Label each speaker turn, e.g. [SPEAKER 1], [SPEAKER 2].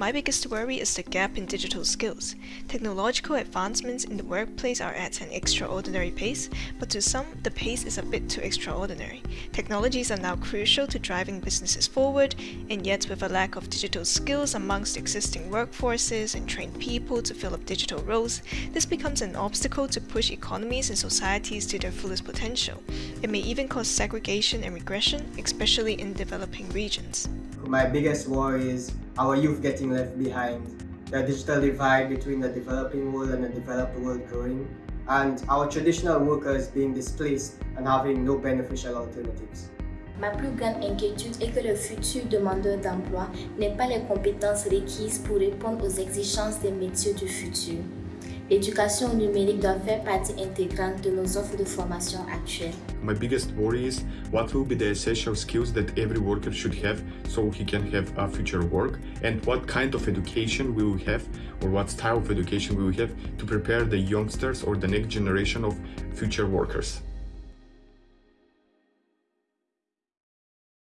[SPEAKER 1] My biggest worry is the gap in digital skills. Technological advancements in the workplace are at an extraordinary pace, but to some, the pace is a bit too extraordinary. Technologies are now crucial to driving businesses forward, and yet with a lack of digital skills amongst existing workforces and trained people to fill up digital roles, this becomes an obstacle to push economies and societies to their fullest potential. It may even cause segregation and regression, especially in developing regions.
[SPEAKER 2] My biggest worry is our youth getting left behind, the digital divide between the developing world and the developed world growing, and our traditional workers being displaced and having no beneficial alternatives.
[SPEAKER 3] Ma plus grande inquiétude est que le futur demandeur d'emploi n'ait pas les compétences requises pour répondre aux exigences des métiers du futur. L'éducation numérique doit faire partie intégrante de nos offres de formation actuelles.
[SPEAKER 4] My biggest worry is what will be the essential skills that every worker should have so he can have a future work and what kind of education we will have or what style of education we will have to prepare the youngsters or the next generation of future workers.